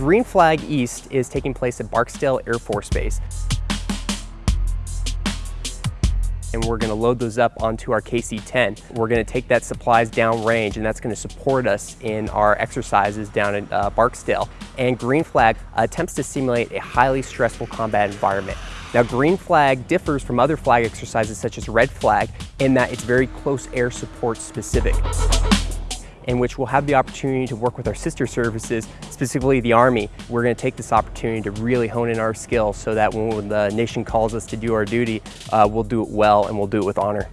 Green Flag East is taking place at Barksdale Air Force Base. and we're gonna load those up onto our KC-10. We're gonna take that supplies down range and that's gonna support us in our exercises down in uh, Barksdale. And Green Flag attempts to simulate a highly stressful combat environment. Now Green Flag differs from other flag exercises such as Red Flag in that it's very close air support specific in which we'll have the opportunity to work with our sister services, specifically the Army. We're gonna take this opportunity to really hone in our skills so that when the nation calls us to do our duty, uh, we'll do it well and we'll do it with honor.